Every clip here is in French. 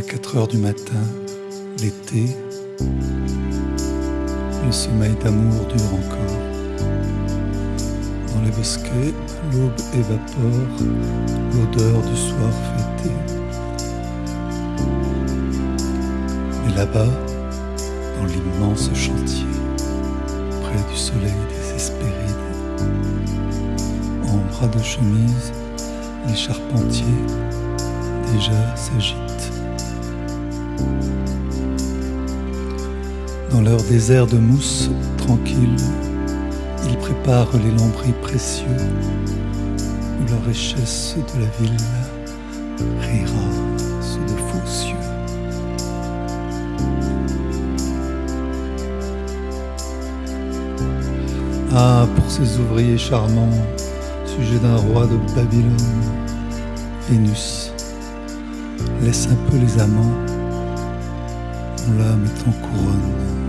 À 4 heures du matin, l'été, le sommeil d'amour dure encore. Dans les bosquets, l'aube évapore l'odeur du soir fêté. Mais là-bas, dans l'immense chantier, près du soleil des en bras de chemise, les charpentiers déjà s'agitent. Dans leur désert de mousse tranquille, ils préparent les lambris précieux où la richesse de la ville rira sous de faux cieux. Ah, pour ces ouvriers charmants, sujet d'un roi de Babylone, Vénus, laisse un peu les amants, on l'âme est en couronne.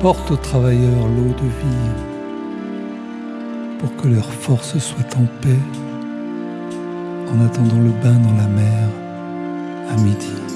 Porte aux travailleurs l'eau de vie pour que leur force soit en paix en attendant le bain dans la mer à midi.